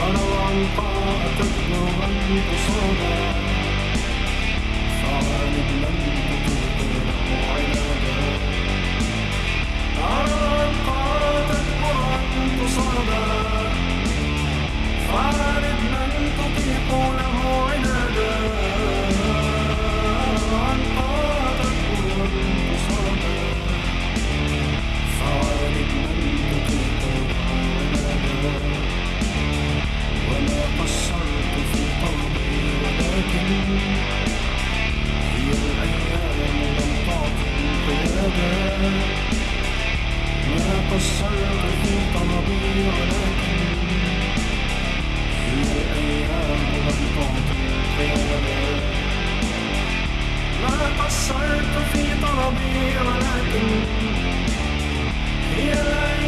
فاروا عن طاعتك وعن قصانا فعالج فكرت في طلبي ولكن هي لا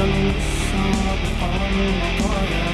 Some song upon my heart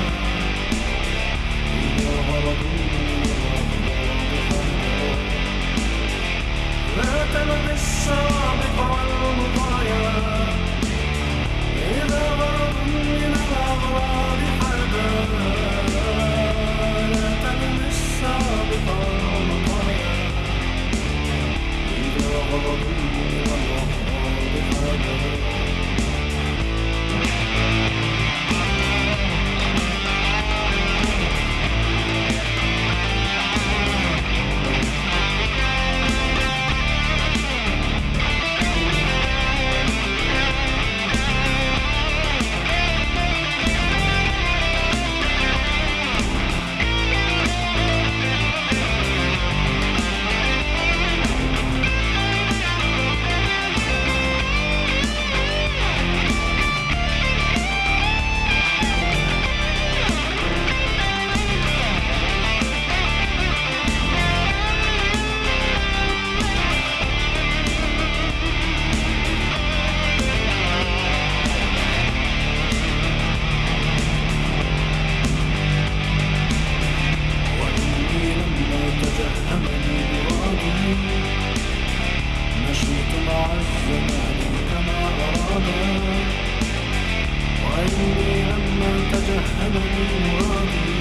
عيني لما تجهل مرادي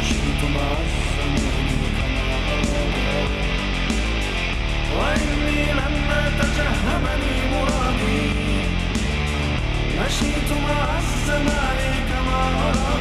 مشيت مع الزمان كما أراد وعيني لما تجهمني مرادي مشيت مع الزمان كما أراد